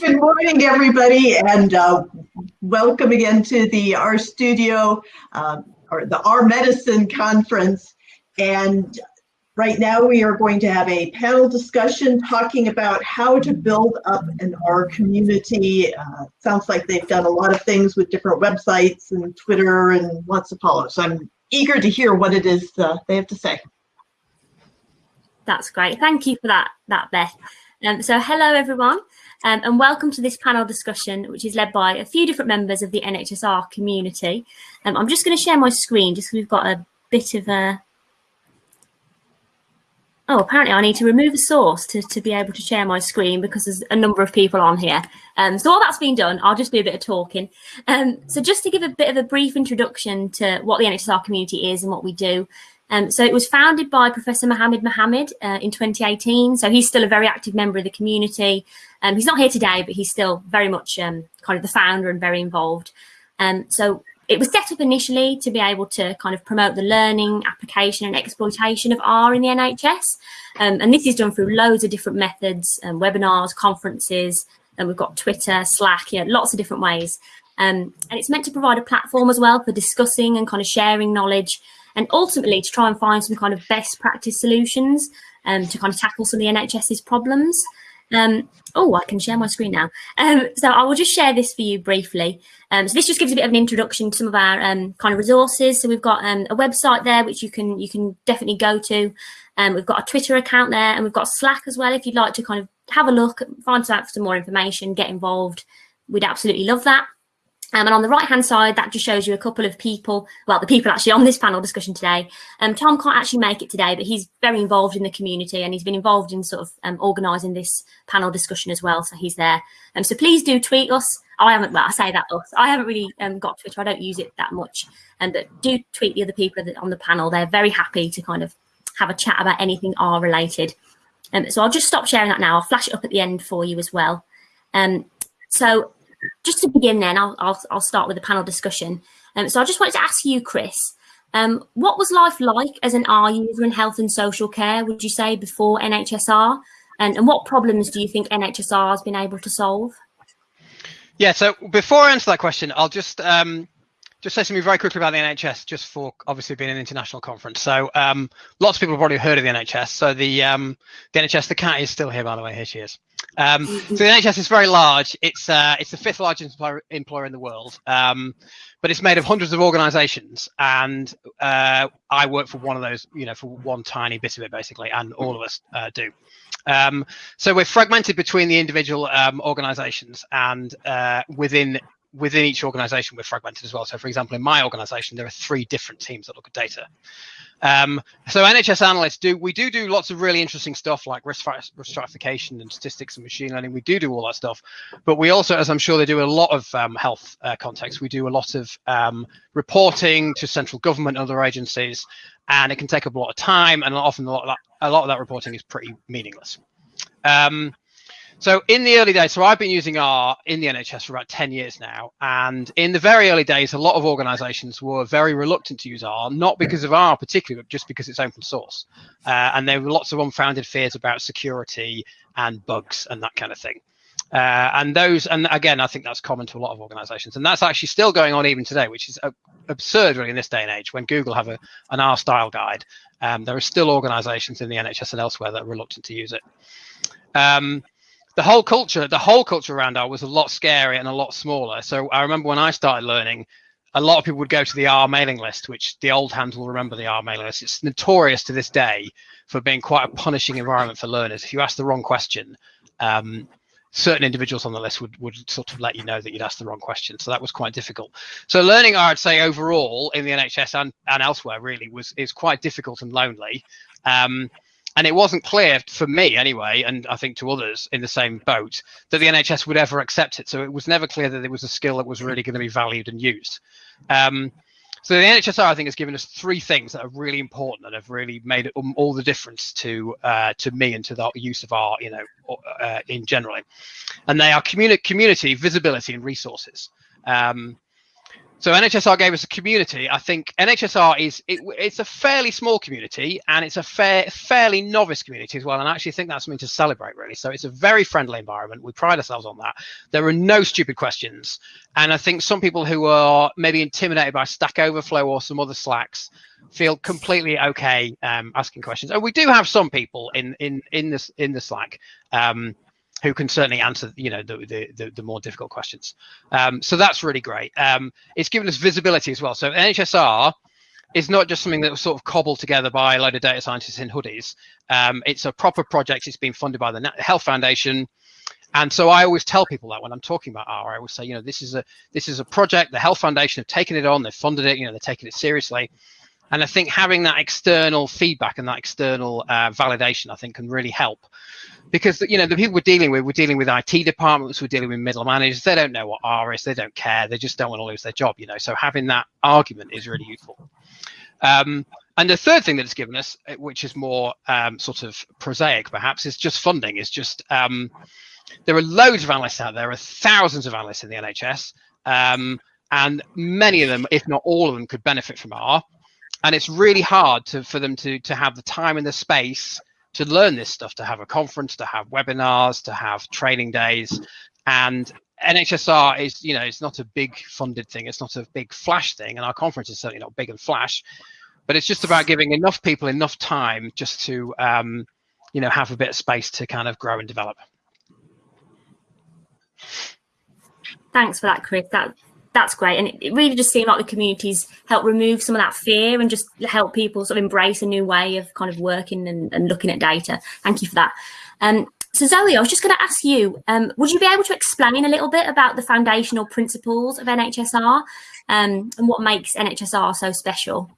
Good morning, everybody, and uh, welcome again to the RStudio uh, or the R Medicine Conference. And right now we are going to have a panel discussion talking about how to build up an R community. Uh, sounds like they've done a lot of things with different websites and Twitter and lots of follows. So I'm eager to hear what it is uh, they have to say. That's great. Thank you for that, that Beth. Um, so hello, everyone, um, and welcome to this panel discussion, which is led by a few different members of the NHSR community. Um, I'm just going to share my screen just because we've got a bit of a... Oh, apparently I need to remove a source to, to be able to share my screen because there's a number of people on here. Um, so all that's been done, I'll just do a bit of talking. Um, so just to give a bit of a brief introduction to what the NHSR community is and what we do, um, so it was founded by Professor Mohammed Mohammed uh, in 2018. So he's still a very active member of the community. Um, he's not here today, but he's still very much um, kind of the founder and very involved. Um, so it was set up initially to be able to kind of promote the learning, application and exploitation of R in the NHS. Um, and this is done through loads of different methods, um, webinars, conferences, and we've got Twitter, Slack, you know, lots of different ways. Um, and it's meant to provide a platform as well for discussing and kind of sharing knowledge and ultimately to try and find some kind of best practice solutions um, to kind of tackle some of the NHS's problems. Um, oh, I can share my screen now. Um, so I will just share this for you briefly. Um, so this just gives a bit of an introduction to some of our um, kind of resources. So we've got um, a website there, which you can you can definitely go to. Um, we've got a Twitter account there and we've got Slack as well. If you'd like to kind of have a look, find out some more information, get involved, we'd absolutely love that. Um, and on the right hand side, that just shows you a couple of people, well, the people actually on this panel discussion today. Um, Tom can't actually make it today, but he's very involved in the community and he's been involved in sort of um, organising this panel discussion as well. So he's there. Um, so please do tweet us. I haven't, well, I say that us. I haven't really um, got Twitter. I don't use it that much. Um, but do tweet the other people on the panel. They're very happy to kind of have a chat about anything R related. Um, so I'll just stop sharing that now. I'll flash it up at the end for you as well. Um, so just to begin then, I'll, I'll, I'll start with the panel discussion. Um, so I just wanted to ask you, Chris, um, what was life like as an R user in health and social care, would you say, before NHSR? And, and what problems do you think NHSR has been able to solve? Yeah, so before I answer that question, I'll just um, just say something very quickly about the NHS, just for obviously being an international conference. So um, lots of people have already heard of the NHS. So the um, the NHS, the cat is still here, by the way. Here she is. Um, so the NHS is very large. It's uh, it's the fifth largest employer, employer in the world, um, but it's made of hundreds of organisations, and uh, I work for one of those. You know, for one tiny bit of it, basically, and all of us uh, do. Um, so we're fragmented between the individual um, organisations, and uh, within within each organization we're fragmented as well. So for example in my organization there are three different teams that look at data. Um, so nhs analysts do we do do lots of really interesting stuff like risk, risk stratification and statistics and machine learning. We do do all that stuff. But we also as i'm sure they do a lot of um, health uh, context. We do a lot of um, reporting to central government and other agencies and it can take up a lot of time and often a lot of that, lot of that reporting is pretty meaningless. Um, so in the early days, so I've been using R in the NHS for about 10 years now. And in the very early days, a lot of organizations were very reluctant to use R, not because of R particularly, but just because it's open source. Uh, and there were lots of unfounded fears about security and bugs and that kind of thing. Uh, and those, and again, I think that's common to a lot of organizations. And that's actually still going on even today, which is absurd really in this day and age when Google have a, an R style guide. Um, there are still organizations in the NHS and elsewhere that are reluctant to use it. Um, the whole culture, the whole culture around R was a lot scary and a lot smaller. So I remember when I started learning, a lot of people would go to the R mailing list, which the old hands will remember the R mailing list. It's notorious to this day for being quite a punishing environment for learners. If you ask the wrong question, um, certain individuals on the list would, would sort of let you know that you'd asked the wrong question. So that was quite difficult. So learning I'd say overall in the NHS and, and elsewhere really was is quite difficult and lonely. Um, and it wasn't clear for me anyway, and I think to others in the same boat, that the NHS would ever accept it. So it was never clear that it was a skill that was really going to be valued and used. Um, So the NHSR, I think, has given us three things that are really important and have really made all the difference to uh, to me and to the use of R, you know, uh, in generally. And they are communi community, visibility, and resources. Um, so NHSR gave us a community. I think NHSR is it, it's a fairly small community and it's a fair, fairly novice community as well. And I actually think that's something to celebrate really. So it's a very friendly environment. We pride ourselves on that. There are no stupid questions. And I think some people who are maybe intimidated by Stack Overflow or some other Slacks feel completely okay um, asking questions. And we do have some people in in in this in the Slack um, who can certainly answer, you know, the the, the, the more difficult questions. Um, so that's really great. Um, it's given us visibility as well. So NHSR is not just something that was sort of cobbled together by a load of data scientists in hoodies. Um, it's a proper project. It's been funded by the Health Foundation. And so I always tell people that when I'm talking about R, I always say, you know, this is a this is a project. The Health Foundation have taken it on. They've funded it. You know, they're taking it seriously. And I think having that external feedback and that external uh, validation, I think, can really help because you know the people we're dealing with we're dealing with it departments we're dealing with middle managers they don't know what r is they don't care they just don't want to lose their job you know so having that argument is really useful. Um, and the third thing that it's given us eh, which is more um, sort of prosaic perhaps is just funding is just um, there are loads of analysts out there, there are thousands of analysts in the nhs um, and many of them if not all of them could benefit from r. And it's really hard to, for them to to have the time and the space to learn this stuff, to have a conference, to have webinars, to have training days. And NHSR is, you know, it's not a big funded thing. It's not a big flash thing. And our conference is certainly not big and flash, but it's just about giving enough people enough time just to, um, you know, have a bit of space to kind of grow and develop. Thanks for that, Chris. That that's great. And it, it, really just seemed like the communities help remove some of that fear and just help people sort of embrace a new way of kind of working and, and looking at data. Thank you for that. Um, so Zoe, I was just going to ask you, um, would you be able to explain a little bit about the foundational principles of NHSR um, and what makes NHSR so special?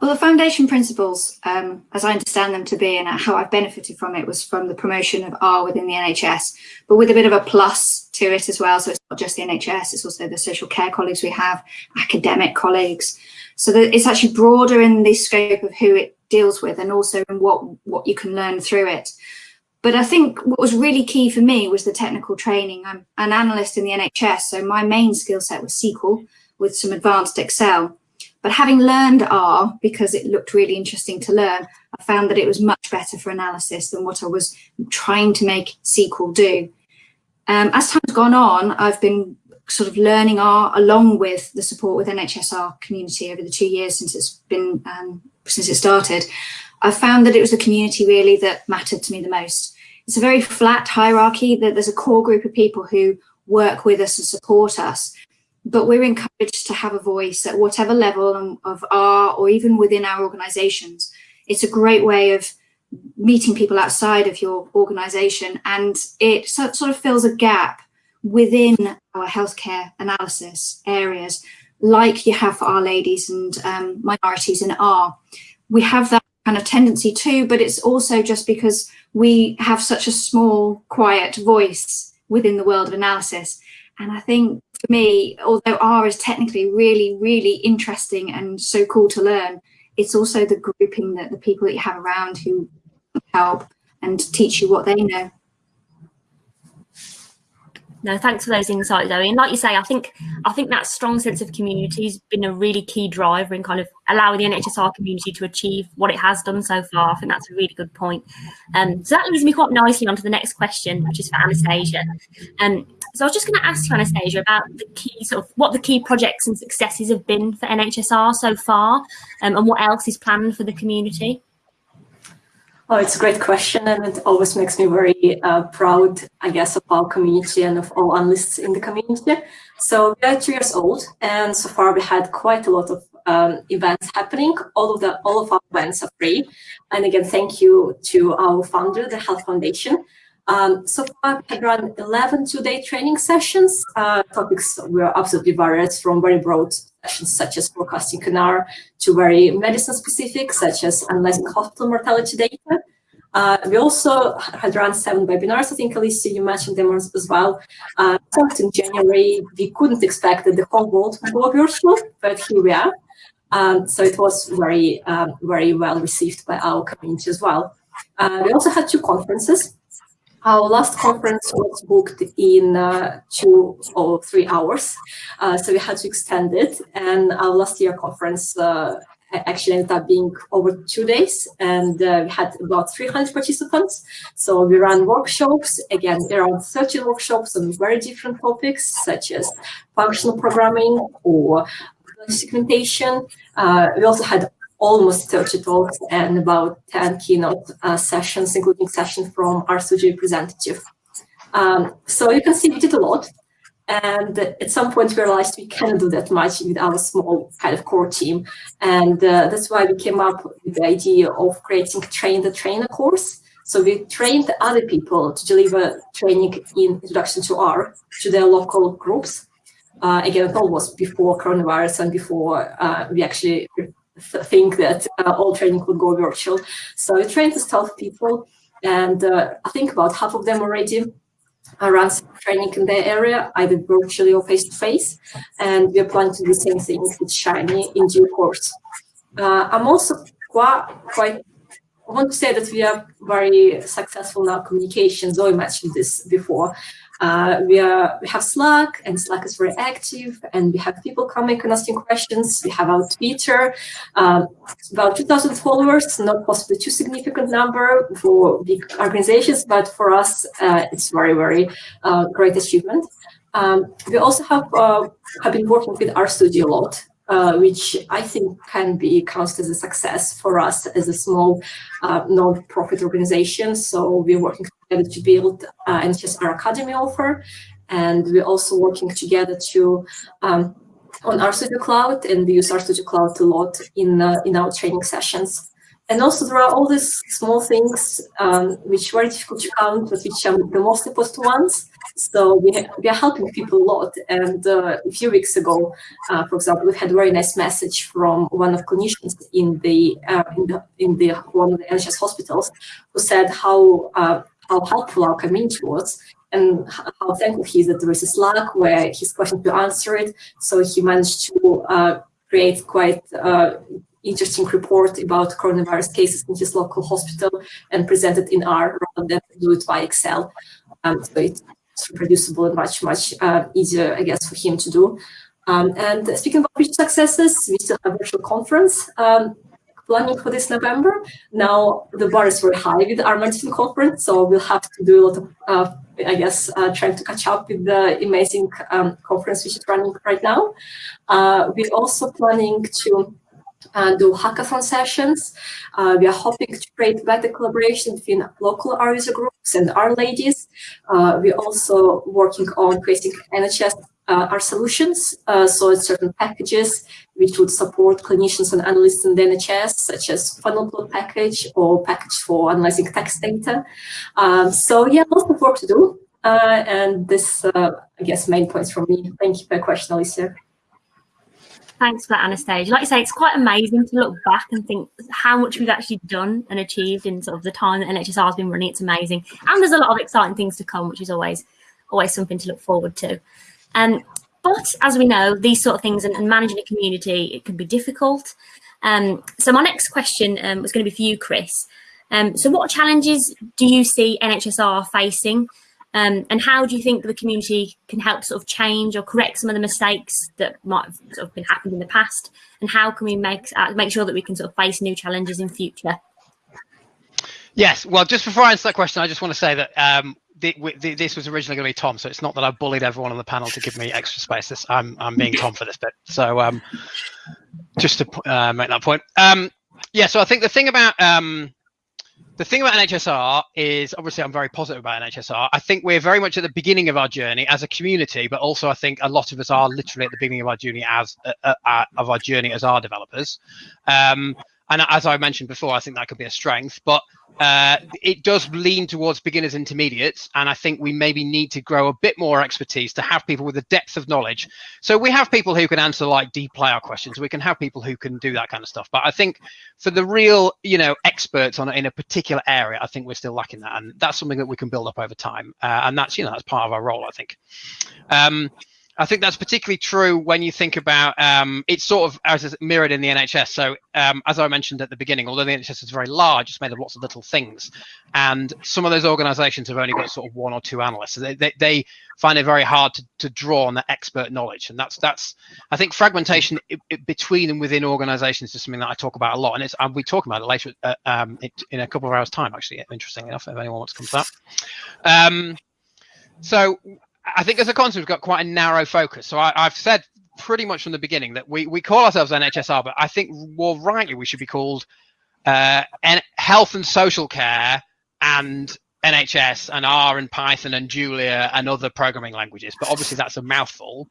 Well, the foundation principles, um, as I understand them to be and how I've benefited from it was from the promotion of R within the NHS, but with a bit of a plus to it as well. So it's not just the NHS, it's also the social care colleagues we have, academic colleagues. So that it's actually broader in the scope of who it deals with and also in what, what you can learn through it. But I think what was really key for me was the technical training. I'm an analyst in the NHS, so my main skill set was SQL with some advanced Excel. But having learned R, because it looked really interesting to learn, I found that it was much better for analysis than what I was trying to make SQL do. Um, as time's gone on, I've been sort of learning R along with the support with NHSR community over the two years since it's been um, since it started. I found that it was the community really that mattered to me the most. It's a very flat hierarchy that there's a core group of people who work with us and support us but we're encouraged to have a voice at whatever level of our or even within our organizations. It's a great way of meeting people outside of your organization and it sort of fills a gap within our healthcare analysis areas like you have for R-Ladies and um, minorities in R. We have that kind of tendency too, but it's also just because we have such a small, quiet voice within the world of analysis. And I think for me, although R is technically really, really interesting and so cool to learn, it's also the grouping that the people that you have around who help and teach you what they know. No, thanks for those insights, Zoe. And like you say, I think I think that strong sense of community has been a really key driver in kind of allowing the NHSR community to achieve what it has done so far. I think that's a really good point. Um, so that leads me quite nicely on to the next question, which is for Anastasia. Um, so I was just going to ask you, Anastasia, about the key sort of what the key projects and successes have been for NHSR so far, um, and what else is planned for the community. Oh, it's a great question, and it always makes me very uh, proud, I guess, of our community and of all analysts in the community. So we are two years old, and so far we had quite a lot of um, events happening. All of the all of our events are free, and again, thank you to our founder, the Health Foundation. Um, so far, have run 11 two-day training sessions. Uh, topics were absolutely varied, from very broad sessions such as forecasting CANAR to very medicine specific, such as analyzing hospital mortality data. Uh, we also had run seven webinars. I think, Alicia, you mentioned them as, as well. Uh, in January, we couldn't expect that the whole world would go virtual, but here we are. Um, so it was very, um, very well received by our community as well. Uh, we also had two conferences. Our last conference was booked in uh, two or three hours, uh, so we had to extend it. And our last year conference uh, actually ended up being over two days, and uh, we had about 300 participants. So we ran workshops, again, around 30 workshops on very different topics, such as functional programming or segmentation. Uh, we also had almost 30 talks and about 10 keynote uh, sessions, including sessions from RStudio representative. Um, so you can see we did a lot. And at some point we realized we cannot do that much with our small kind of core team. And uh, that's why we came up with the idea of creating Train the Trainer course. So we trained other people to deliver training in Introduction to R to their local groups. Uh, again, it all was before coronavirus and before uh, we actually think that uh, all training would go virtual. So we trained the staff people, and uh, I think about half of them already run training in their area, either virtually or face-to-face, -face, and we're planning to do the same thing with Shiny in due course. Uh, I'm also quite, quite I want to say that we are very successful in our communication. Zoe mentioned this before. Uh, we, are, we have Slack, and Slack is very active, and we have people coming and asking questions. We have our Twitter, um, about 2,000 followers, not possibly too significant number for big organizations, but for us, uh, it's very, very uh, great achievement. Um, we also have, uh, have been working with RStudio a lot, uh, which I think can be counted as a success for us as a small uh, non-profit organization. So we're working together to build uh, NHS R Academy offer, and we're also working together to um, on RStudio Cloud, and we use RStudio Cloud a lot in uh, in our training sessions. And also there are all these small things um, which are very difficult to count, but which are the most important ones. So we, we are helping people a lot. And uh, a few weeks ago, uh, for example, we had a very nice message from one of clinicians in the uh, in the in the one of the NHS hospitals who said how uh, how helpful our community was and how thankful he is that there is a Slack where his question to answer it. So he managed to uh, create quite uh, interesting report about coronavirus cases in his local hospital and present it in R rather than do it by Excel. Um, so it's reproducible and much, much uh, easier, I guess, for him to do. Um, and speaking about future successes, we still have virtual conference um, planning for this November. Now the bar is very high with our medicine conference, so we'll have to do a lot of, uh, I guess, uh, trying to catch up with the amazing um, conference which is running right now. Uh, we're also planning to uh, do hackathon sessions. Uh, we are hoping to create better collaboration between local R user groups and R-Ladies. Uh, we're also working on creating NHS uh, R solutions, uh, so certain packages which would support clinicians and analysts in the NHS, such as funnel plot package or package for analyzing text data. Um, so yeah, lots of work to do. Uh, and this, I guess, main points from me. Thank you for your question, Alicia. Thanks for that, Anastasia. Like you say, it's quite amazing to look back and think how much we've actually done and achieved in sort of the time that NHSR has been running. It's amazing. And there's a lot of exciting things to come, which is always always something to look forward to. Um, but as we know, these sort of things and, and managing a community, it can be difficult. Um, so my next question um, was going to be for you, Chris. Um, so what challenges do you see NHSR facing um, and how do you think the community can help sort of change or correct some of the mistakes that might have sort of been happened in the past? And how can we make uh, make sure that we can sort of face new challenges in future? Yes, well, just before I answer that question, I just want to say that um, the, this was originally going to be Tom, so it's not that I bullied everyone on the panel to give me extra space. This, I'm, I'm being Tom for this bit. So um, just to uh, make that point. Um, yeah, so I think the thing about um, the thing about NHSR is obviously I'm very positive about NHSR. I think we're very much at the beginning of our journey as a community, but also I think a lot of us are literally at the beginning of our journey as uh, uh, uh of our journey as R developers. Um, and as I mentioned before, I think that could be a strength. But uh, it does lean towards beginners intermediates and i think we maybe need to grow a bit more expertise to have people with a depth of knowledge. So we have people who can answer like dplyr questions. We can have people who can do that kind of stuff. But i think for the real you know experts on in a particular area i think we're still lacking that. And that's something that we can build up over time. Uh, and that's you know that's part of our role i think. Um, I think that's particularly true when you think about um, it's sort of as mirrored in the NHS. So um, as I mentioned at the beginning, although the NHS is very large, it's made of lots of little things, and some of those organisations have only got sort of one or two analysts. So they, they, they find it very hard to, to draw on that expert knowledge, and that's that's I think fragmentation it, it, between and within organisations is something that I talk about a lot, and it's I'll be talking about it later uh, um, in a couple of hours' time. Actually, interesting enough, if anyone wants to come to that. Um, so I think as a concept, we've got quite a narrow focus. So I, have said pretty much from the beginning that we, we call ourselves NHSR, but I think more rightly we should be called uh, Health and Social Care and NHS and R and Python and Julia and other programming languages. But obviously that's a mouthful.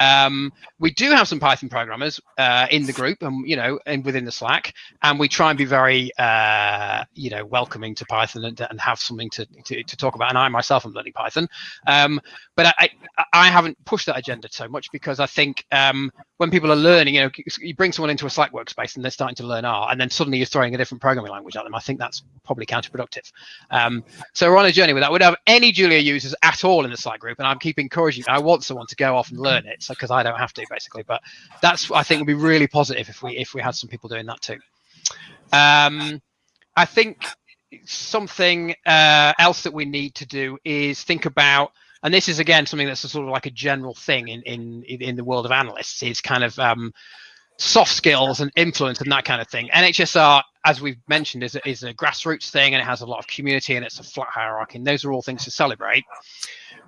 Um, we do have some Python programmers uh, in the group and, you know, and within the Slack, and we try and be very, uh, you know, welcoming to Python and, and have something to, to, to, talk about. And I myself am learning Python. Um, but I, I, haven't pushed that agenda so much because I think um, when people are learning, you know, you bring someone into a Slack workspace and they're starting to learn R, and then suddenly you're throwing a different programming language at them. I think that's probably counterproductive. Um, so we're on a journey with that. We don't have any Julia users at all in the Slack group, and I'm keep encouraging. I want someone to go off and learn it, so because I don't have to basically. But that's I think would be really positive if we if we had some people doing that too. Um, I think something uh, else that we need to do is think about and this is again something that's sort of like a general thing in in in the world of analysts is kind of um, soft skills and influence and that kind of thing. NHSR, as we've mentioned, is a, is a grassroots thing and it has a lot of community and it's a flat hierarchy. And those are all things to celebrate.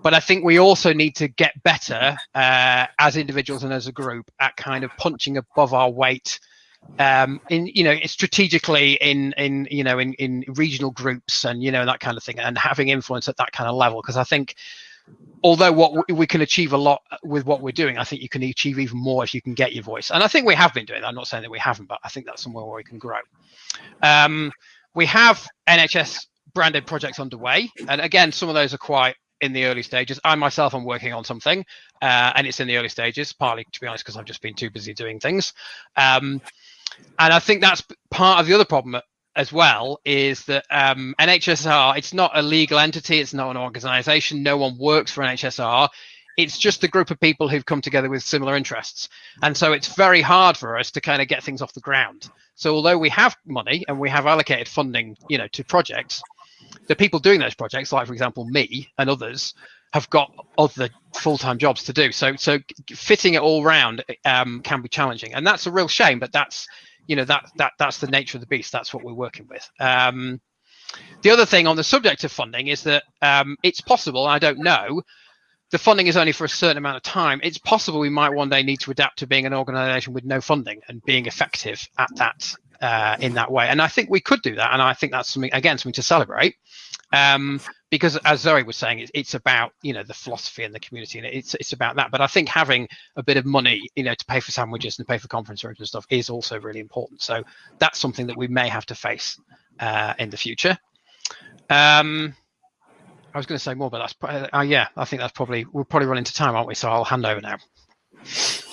But I think we also need to get better uh, as individuals and as a group at kind of punching above our weight um in you know strategically in in you know in in regional groups and you know that kind of thing and having influence at that kind of level because i think although what we can achieve a lot with what we're doing, I think you can achieve even more if you can get your voice. And I think we have been doing that. I'm not saying that we haven't, but I think that's somewhere where we can grow. Um, we have NHS branded projects underway. And again, some of those are quite in the early stages. I myself am working on something uh, and it's in the early stages, partly to be honest, because I've just been too busy doing things. Um, and I think that's part of the other problem as well is that um, NHSR, it's not a legal entity, it's not an organization, no one works for NHSR. It's just a group of people who've come together with similar interests. And so it's very hard for us to kind of get things off the ground. So although we have money and we have allocated funding, you know, to projects, the people doing those projects, like for example, me and others, have got other full-time jobs to do. So so fitting it all round um, can be challenging. And that's a real shame, but that's you know that that that's the nature of the beast. That's what we're working with. Um, the other thing on the subject of funding is that um, it's possible. I don't know. The funding is only for a certain amount of time. It's possible we might one day need to adapt to being an organisation with no funding and being effective at that uh, in that way. And I think we could do that. And I think that's something again something to celebrate. Um, because as Zoe was saying, it's, it's about you know the philosophy and the community, and it's it's about that. But I think having a bit of money, you know, to pay for sandwiches and pay for conference rooms and stuff is also really important. So that's something that we may have to face uh, in the future. Um, I was going to say more, but that's uh, yeah. I think that's probably we'll probably run into time, aren't we? So I'll hand over now.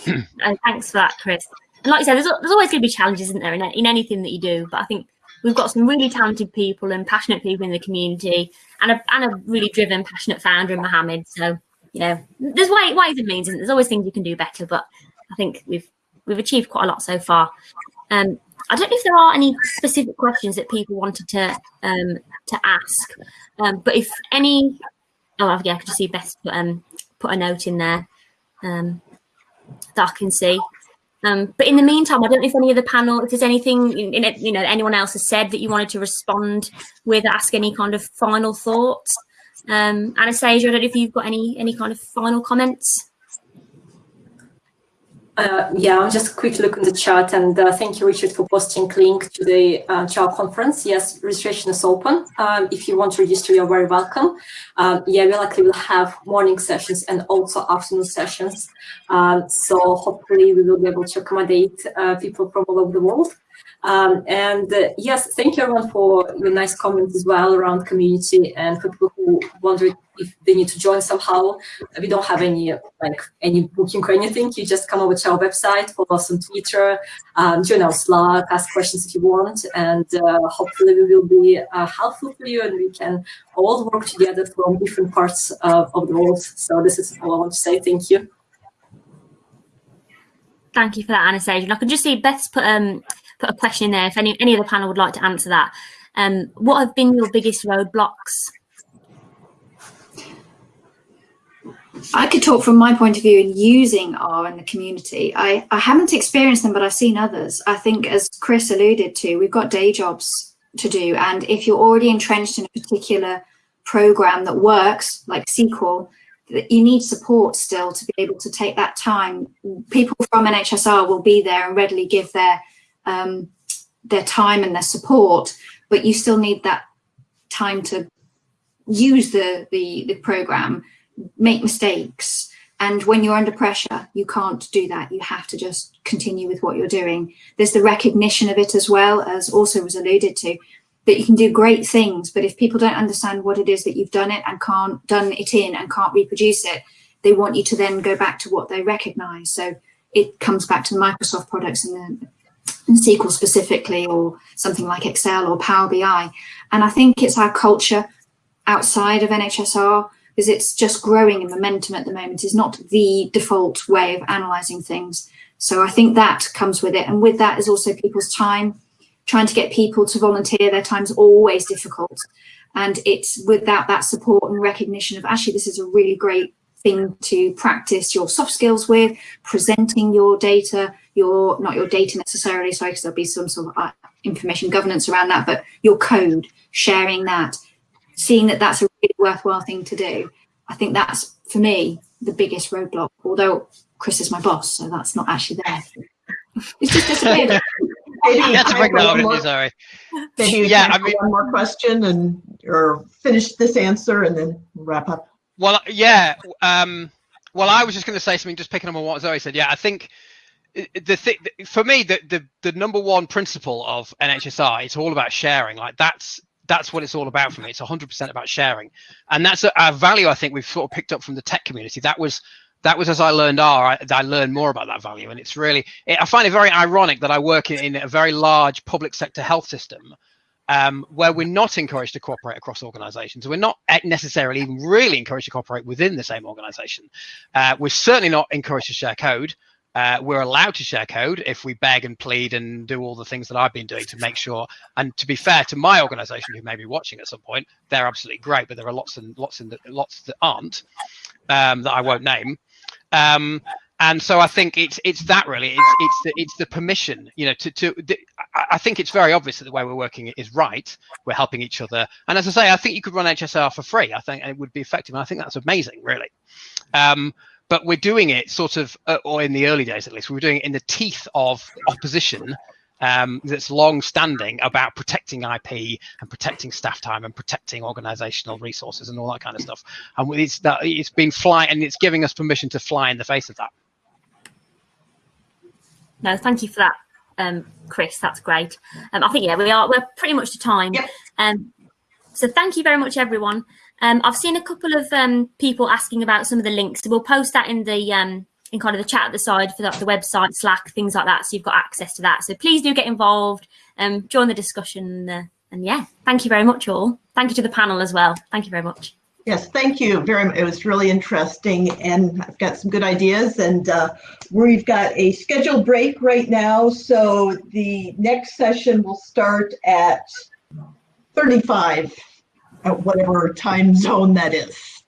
and thanks for that, Chris. And like you said, there's, there's always going to be challenges, isn't there, in, in anything that you do. But I think we've got some really talented people and passionate people in the community and a, and a really driven, passionate founder in Mohammed. So, you know, there's ways, ways and means, and there's always things you can do better, but I think we've we've achieved quite a lot so far. Um, I don't know if there are any specific questions that people wanted to um, to ask, um, but if any, oh yeah, I could just see Beth put um put a note in there um, that I can see. Um, but in the meantime, I don't know if any of the panel, if there's anything, in you know, anyone else has said that you wanted to respond with, ask any kind of final thoughts. Um, Anastasia, I don't know if you've got any any kind of final comments. Uh, yeah, I'll just quick look in the chat and uh, thank you, Richard, for posting link to the uh, CHAO conference. Yes, registration is open. Um, if you want to register, you're very welcome. Um, yeah, we likely will have morning sessions and also afternoon sessions. Um, so hopefully we will be able to accommodate uh, people from all over the world. Um, and uh, yes, thank you everyone for your nice comments as well around community and for people who wonder if they need to join somehow. We don't have any like any booking or anything. You just come over to our website, follow us on Twitter, um, join our Slack, ask questions if you want, and uh, hopefully we will be uh, helpful for you and we can all work together from different parts of the world. So this is all I want to say. Thank you. Thank you for that, Anastasia. And I can just see Beth's put um put a question in there. If any any of the panel would like to answer that, um, what have been your biggest roadblocks? I could talk from my point of view in using R in the community. I, I haven't experienced them, but I've seen others. I think, as Chris alluded to, we've got day jobs to do. And if you're already entrenched in a particular program that works, like SQL, you need support still to be able to take that time. People from NHSR will be there and readily give their um, their time and their support, but you still need that time to use the, the, the program, make mistakes. And when you're under pressure, you can't do that. You have to just continue with what you're doing. There's the recognition of it as well, as also was alluded to, that you can do great things, but if people don't understand what it is that you've done it and can't done it in and can't reproduce it, they want you to then go back to what they recognize. So it comes back to the Microsoft products and the SQL specifically, or something like Excel or Power BI. And I think it's our culture outside of NHSR because it's just growing in momentum at the moment is not the default way of analysing things. So I think that comes with it. And with that is also people's time. Trying to get people to volunteer their time is always difficult. And it's without that support and recognition of actually this is a really great thing to practice your soft skills with, presenting your data, your not your data necessarily, sorry, because there'll be some sort of uh, information governance around that, but your code, sharing that, seeing that that's a really worthwhile thing to do. I think that's, for me, the biggest roadblock, although Chris is my boss, so that's not actually there. It's just disappeared. Maybe that's a big no, sorry. Maybe yeah, I mean, one more question and or finish this answer and then wrap up. Well, yeah. Um, well, I was just going to say something, just picking up on what Zoe said. Yeah, I think the thing for me, the, the the number one principle of NHSR, it's all about sharing. Like that's that's what it's all about for me. It's 100% about sharing, and that's a, a, value I think we've sort of picked up from the tech community. That was that was as I learned R, I, I learned more about that value, and it's really it, I find it very ironic that I work in, in a very large public sector health system um, where we're not encouraged to cooperate across organizations. We're not necessarily even really encouraged to cooperate within the same organization. Uh, we're certainly not encouraged to share code. Uh, we're allowed to share code if we beg and plead and do all the things that I've been doing to make sure. And to be fair to my organization, who may be watching at some point, they're absolutely great, but there are lots and lots and lots that aren't um, that I won't name. Um, and so I think it's it's that really it's it's the it's the permission you know to to the, I think it's very obvious that the way we're working is right. We're helping each other. And as I say I think you could run NHSR for free. I think it would be effective. And I think that's amazing really. Um, but we're doing it sort of uh, or in the early days at least we were doing it in the teeth of opposition um, that's long standing about protecting IP and protecting staff time and protecting organizational resources and all that kind of stuff. And it's that it's been flying and it's giving us permission to fly in the face of that. No, thank you for that, um, Chris. That's great. Um, I think yeah, we are we're pretty much to time. Yep. Um, so thank you very much, everyone. Um, I've seen a couple of um, people asking about some of the links. So we'll post that in the um, in kind of the chat at the side for the, the website, Slack, things like that. So you've got access to that. So please do get involved, um, join the discussion, uh, and yeah, thank you very much, all. Thank you to the panel as well. Thank you very much. Yes, thank you very much. It was really interesting and I've got some good ideas and uh, we've got a scheduled break right now. So the next session will start at 35 at whatever time zone that is.